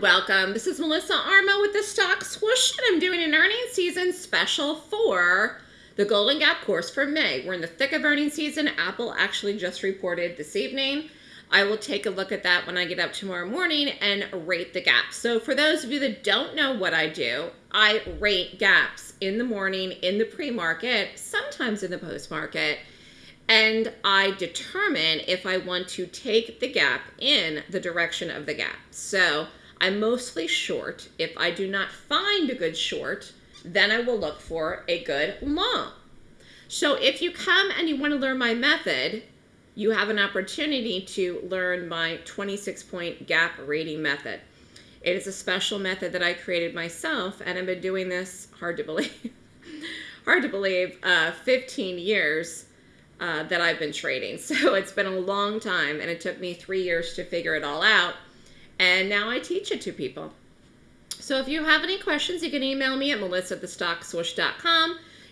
welcome. This is Melissa Armo with the Stock Swoosh, and I'm doing an earnings season special for the Golden Gap course for May. We're in the thick of earnings season. Apple actually just reported this evening. I will take a look at that when I get up tomorrow morning and rate the gaps. So for those of you that don't know what I do, I rate gaps in the morning, in the pre-market, sometimes in the post-market, and I determine if I want to take the gap in the direction of the gap. So I'm mostly short. If I do not find a good short, then I will look for a good long. So if you come and you want to learn my method, you have an opportunity to learn my 26 point gap rating method. It is a special method that I created myself and I've been doing this, hard to believe, hard to believe, uh, 15 years uh, that I've been trading. So it's been a long time and it took me three years to figure it all out. And now I teach it to people. So if you have any questions, you can email me at melissa.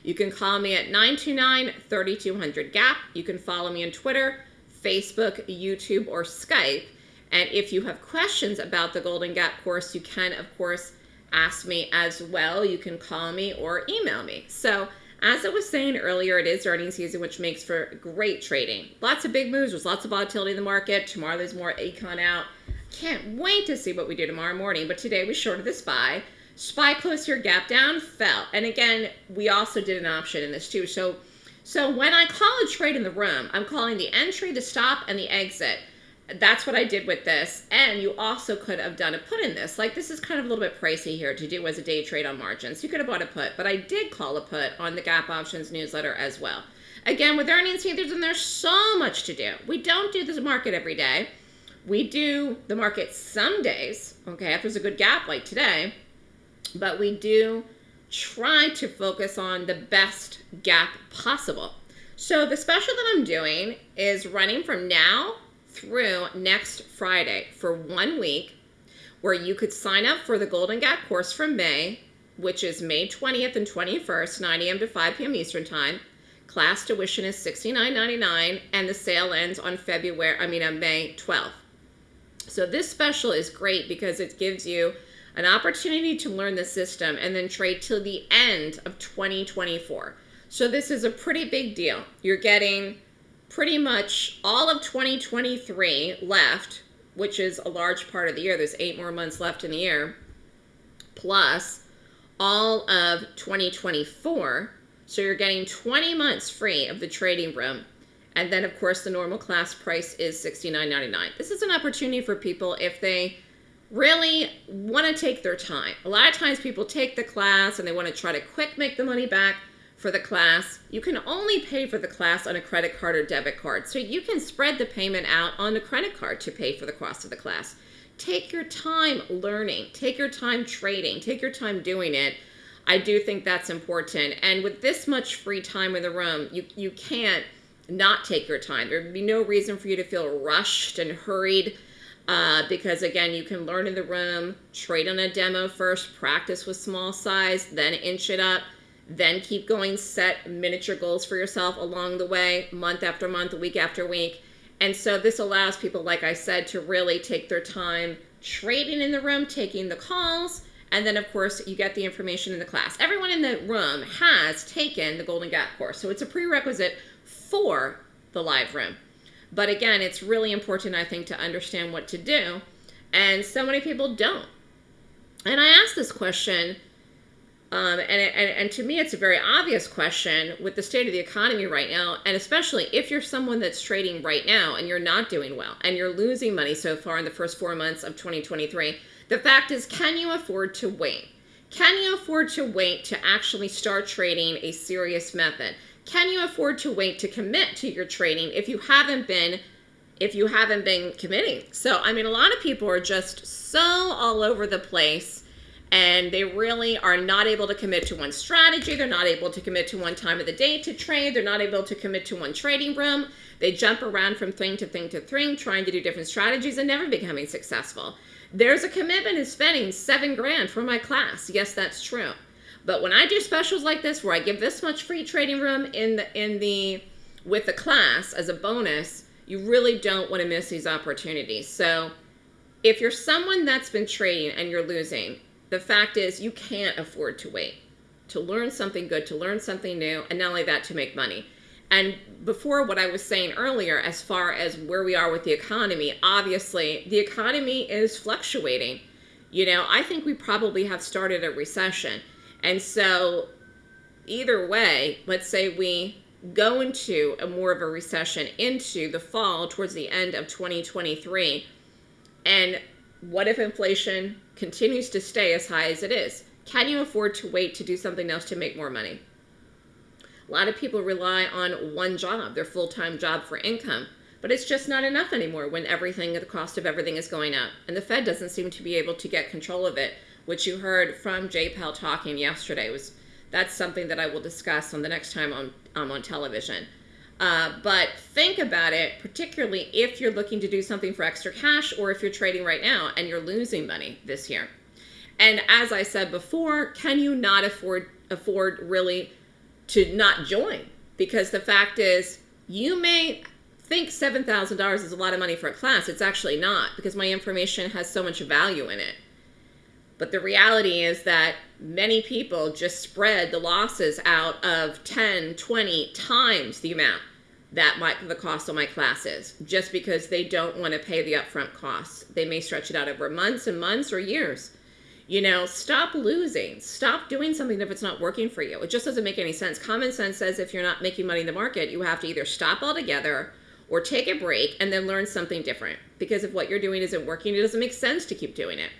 You can call me at 929-3200-GAP. You can follow me on Twitter, Facebook, YouTube, or Skype. And if you have questions about the Golden Gap course, you can, of course, ask me as well. You can call me or email me. So as I was saying earlier, it is earnings season, which makes for great trading. Lots of big moves. There's lots of volatility in the market. Tomorrow there's more Econ out. Can't wait to see what we do tomorrow morning. But today we shorted the SPY. SPY closed here, gap down, fell. And again, we also did an option in this too. So, so when I call a trade in the room, I'm calling the entry, the stop, and the exit that's what I did with this. And you also could have done a put in this. Like this is kind of a little bit pricey here to do as a day trade on margins. You could have bought a put, but I did call a put on the Gap Options newsletter as well. Again, with earnings season, there's so much to do. We don't do this market every day. We do the market some days, okay, if there's a good gap like today, but we do try to focus on the best gap possible. So the special that I'm doing is running from now through next Friday for one week where you could sign up for the Golden Gap course from May, which is May 20th and 21st, 9 a.m. to 5 p.m. Eastern Time. Class tuition is $69.99 and the sale ends on February, I mean on May 12th. So this special is great because it gives you an opportunity to learn the system and then trade till the end of 2024. So this is a pretty big deal. You're getting pretty much all of 2023 left, which is a large part of the year. There's eight more months left in the year, plus all of 2024. So you're getting 20 months free of the trading room. And then, of course, the normal class price is $69.99. This is an opportunity for people if they really want to take their time. A lot of times people take the class and they want to try to quick make the money back for the class. You can only pay for the class on a credit card or debit card. So you can spread the payment out on a credit card to pay for the cost of the class. Take your time learning. Take your time trading. Take your time doing it. I do think that's important. And with this much free time in the room, you, you can't not take your time. There'd be no reason for you to feel rushed and hurried uh, because again, you can learn in the room, trade on a demo first, practice with small size, then inch it up then keep going, set miniature goals for yourself along the way, month after month, week after week. And so this allows people, like I said, to really take their time trading in the room, taking the calls, and then of course you get the information in the class. Everyone in the room has taken the Golden Gap course, so it's a prerequisite for the live room. But again, it's really important, I think, to understand what to do. And so many people don't. And I asked this question um, and, and, and to me, it's a very obvious question with the state of the economy right now, and especially if you're someone that's trading right now and you're not doing well and you're losing money so far in the first four months of 2023. The fact is, can you afford to wait? Can you afford to wait to actually start trading a serious method? Can you afford to wait to commit to your trading if you haven't been if you haven't been committing? So, I mean, a lot of people are just so all over the place and they really are not able to commit to one strategy. They're not able to commit to one time of the day to trade. They're not able to commit to one trading room. They jump around from thing to thing to thing, trying to do different strategies and never becoming successful. There's a commitment in spending seven grand for my class. Yes, that's true. But when I do specials like this, where I give this much free trading room in the in the with the class as a bonus, you really don't want to miss these opportunities. So if you're someone that's been trading and you're losing, the fact is you can't afford to wait to learn something good, to learn something new, and not only that, to make money. And before what I was saying earlier, as far as where we are with the economy, obviously the economy is fluctuating. You know, I think we probably have started a recession. And so, either way, let's say we go into a more of a recession into the fall towards the end of 2023. And what if inflation continues to stay as high as it is? Can you afford to wait to do something else to make more money? A lot of people rely on one job, their full-time job for income, but it's just not enough anymore when everything, the cost of everything is going up. And the Fed doesn't seem to be able to get control of it, which you heard from Jay Powell talking yesterday. was That's something that I will discuss on the next time I'm, I'm on television. Uh, but think about it, particularly if you're looking to do something for extra cash or if you're trading right now and you're losing money this year. And as I said before, can you not afford afford really to not join because the fact is you may think $7,000 is a lot of money for a class. It's actually not because my information has so much value in it. But the reality is that many people just spread the losses out of 10, 20 times the amount that my, the cost of my class is just because they don't want to pay the upfront costs. They may stretch it out over months and months or years. You know, stop losing. Stop doing something if it's not working for you. It just doesn't make any sense. Common sense says if you're not making money in the market, you have to either stop altogether or take a break and then learn something different. Because if what you're doing isn't working, it doesn't make sense to keep doing it.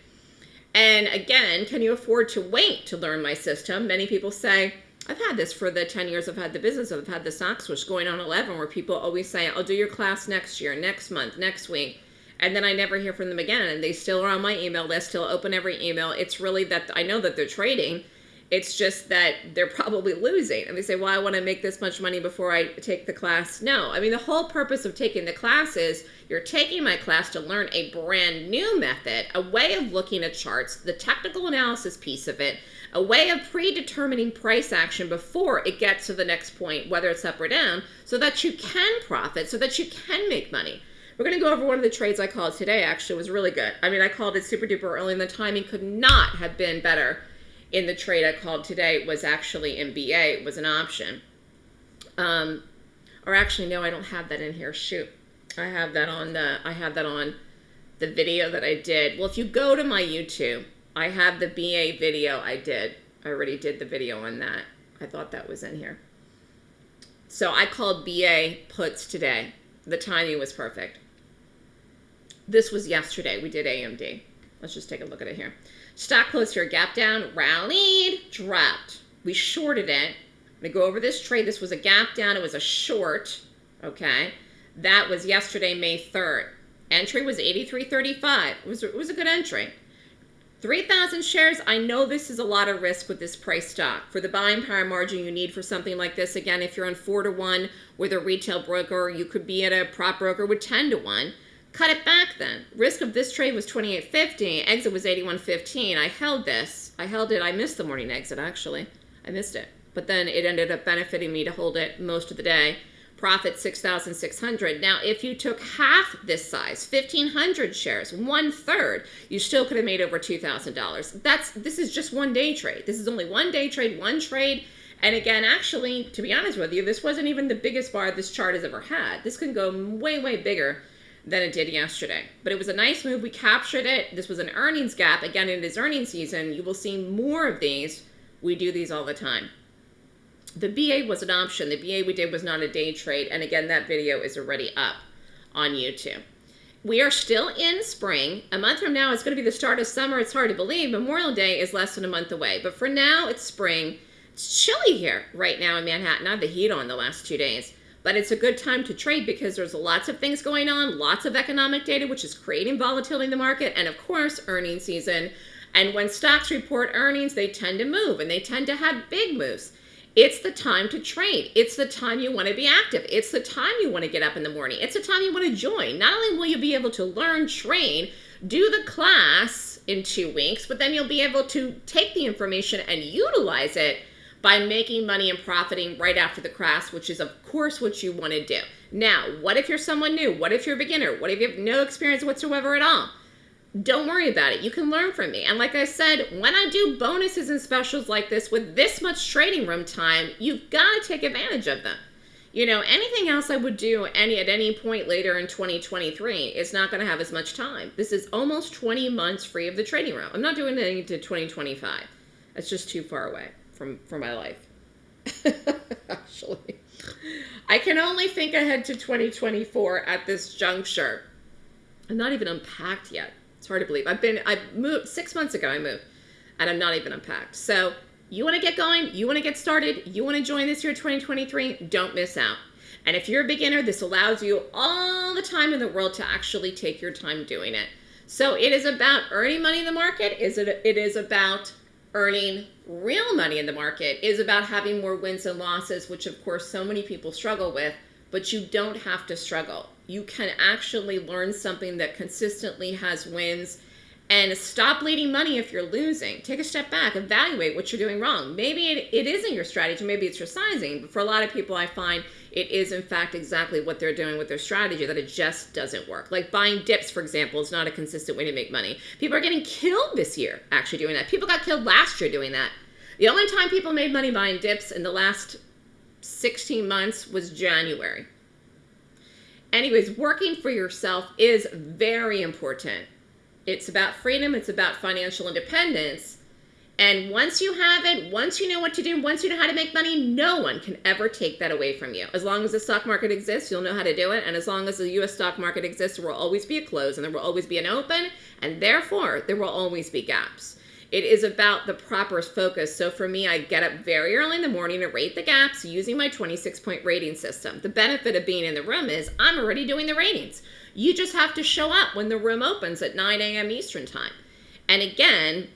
And again, can you afford to wait to learn my system? Many people say, I've had this for the 10 years I've had the business. I've had the Stock Swoosh going on 11 where people always say, I'll do your class next year, next month, next week and then I never hear from them again. And they still are on my email list, still open every email. It's really that I know that they're trading. It's just that they're probably losing. And they say, well, I want to make this much money before I take the class. No, I mean, the whole purpose of taking the class is you're taking my class to learn a brand new method, a way of looking at charts, the technical analysis piece of it, a way of predetermining price action before it gets to the next point, whether it's up or down, so that you can profit, so that you can make money. We're going to go over one of the trades I called today, actually. Was really good. I mean, I called it super duper early, and the timing could not have been better in the trade I called today. Was actually MBA, was an option. Um, or actually, no, I don't have that in here. Shoot. I have that on the, I have that on the video that I did. Well, if you go to my YouTube, I have the BA video I did. I already did the video on that. I thought that was in here. So I called BA puts today. The timing was perfect. This was yesterday. We did AMD. Let's just take a look at it here. Stock closed here, gap down, rallied, dropped. We shorted it. I'm to go over this trade. This was a gap down. It was a short, okay? That was yesterday, May 3rd. Entry was 83.35. It was, it was a good entry. 3,000 shares, I know this is a lot of risk with this price stock. For the buying power margin you need for something like this, again, if you're on 4 to 1 with a retail broker, you could be at a prop broker with 10 to 1. Cut it back then. Risk of this trade was 28.50. Exit was 81.15. I held this. I held it. I missed the morning exit, actually. I missed it. But then it ended up benefiting me to hold it most of the day. Profit 6,600. Now, if you took half this size, 1,500 shares, one third, you still could have made over $2,000. That's This is just one day trade. This is only one day trade, one trade. And again, actually, to be honest with you, this wasn't even the biggest bar this chart has ever had. This can go way, way bigger than it did yesterday. But it was a nice move. We captured it. This was an earnings gap. Again, it is earnings season. You will see more of these. We do these all the time. The BA was an option. The BA we did was not a day trade. And again, that video is already up on YouTube. We are still in spring. A month from now, it's going to be the start of summer. It's hard to believe. Memorial Day is less than a month away. But for now, it's spring. It's chilly here right now in Manhattan. I had the heat on the last two days but it's a good time to trade because there's lots of things going on, lots of economic data, which is creating volatility in the market, and of course, earnings season. And when stocks report earnings, they tend to move and they tend to have big moves. It's the time to trade. It's the time you want to be active. It's the time you want to get up in the morning. It's the time you want to join. Not only will you be able to learn, train, do the class in two weeks, but then you'll be able to take the information and utilize it by making money and profiting right after the crash, which is of course what you want to do. Now, what if you're someone new? What if you're a beginner? What if you have no experience whatsoever at all? don't worry about it. You can learn from me. And like I said, when I do bonuses and specials like this with this much trading room time, you've got to take advantage of them. You know, anything else I would do any at any point later in 2023 is not going to have as much time. This is almost 20 months free of the trading room. I'm not doing anything to 2025. That's just too far away from from my life. Actually, I can only think ahead to 2024 at this juncture. I'm not even unpacked yet. It's hard to believe. I've been I moved 6 months ago I moved and I'm not even unpacked. So, you want to get going, you want to get started, you want to join this year 2023, don't miss out. And if you're a beginner, this allows you all the time in the world to actually take your time doing it. So it is about earning money in the market. Is it it is about earning real money in the market. is about having more wins and losses, which of course so many people struggle with, but you don't have to struggle. You can actually learn something that consistently has wins and stop bleeding money if you're losing. Take a step back, evaluate what you're doing wrong. Maybe it, it isn't your strategy, maybe it's your sizing, but for a lot of people, I find it is in fact exactly what they're doing with their strategy, that it just doesn't work. Like buying dips, for example, is not a consistent way to make money. People are getting killed this year actually doing that. People got killed last year doing that. The only time people made money buying dips in the last 16 months was January. Anyways, working for yourself is very important it's about freedom, it's about financial independence. And once you have it, once you know what to do, once you know how to make money, no one can ever take that away from you. As long as the stock market exists, you'll know how to do it. And as long as the US stock market exists, there will always be a close and there will always be an open. And therefore, there will always be gaps. It is about the proper focus. So for me, I get up very early in the morning to rate the gaps using my 26 point rating system. The benefit of being in the room is I'm already doing the ratings. You just have to show up when the room opens at 9 a.m. Eastern Time. And again,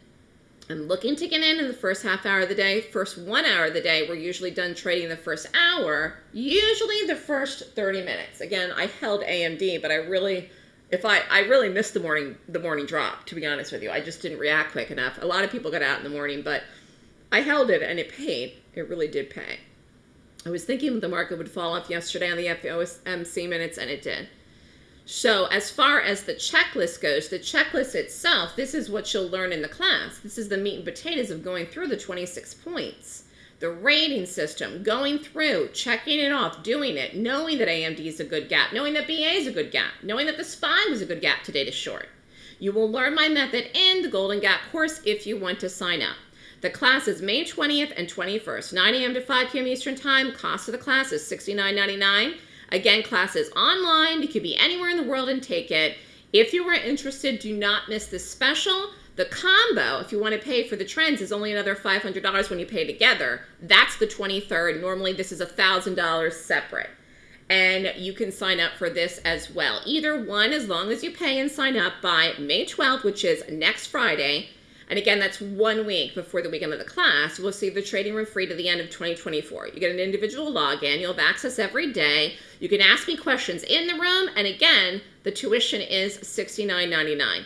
I'm looking to get in in the first half hour of the day. First one hour of the day, we're usually done trading the first hour, usually the first 30 minutes. Again, I held AMD, but I really, if I, I really missed the morning, the morning drop, to be honest with you. I just didn't react quick enough. A lot of people got out in the morning, but I held it and it paid. It really did pay. I was thinking the market would fall off yesterday on the FOMC minutes, and it did. So as far as the checklist goes, the checklist itself, this is what you'll learn in the class. This is the meat and potatoes of going through the 26 points. The rating system, going through, checking it off, doing it, knowing that AMD is a good gap, knowing that BA is a good gap, knowing that the SPY was a good gap today to short. You will learn my method in the Golden Gap course if you want to sign up. The class is May 20th and 21st, 9 a.m. to 5 p.m. Eastern Time. Cost of the class is $69.99. Again, class is online. You could be anywhere in the world and take it. If you are interested, do not miss this special. The combo, if you want to pay for the trends, is only another $500 when you pay together. That's the 23rd. Normally, this is $1,000 separate. And you can sign up for this as well. Either one, as long as you pay and sign up by May 12th, which is next Friday, and again, that's one week before the weekend of the class. We'll see the trading room free to the end of 2024. You get an individual login. You'll have access every day. You can ask me questions in the room. And again, the tuition is $69.99.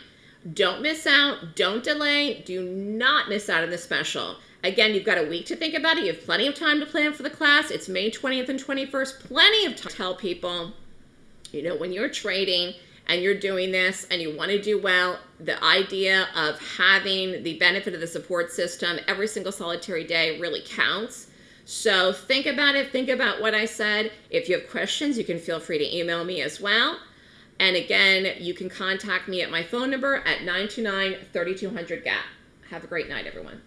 Don't miss out. Don't delay. Do not miss out on the special. Again, you've got a week to think about it. You have plenty of time to plan for the class. It's May 20th and 21st. Plenty of time to tell people, you know, when you're trading, and you're doing this and you want to do well, the idea of having the benefit of the support system every single solitary day really counts. So think about it. Think about what I said. If you have questions, you can feel free to email me as well. And again, you can contact me at my phone number at 929-3200-GAP. Have a great night, everyone.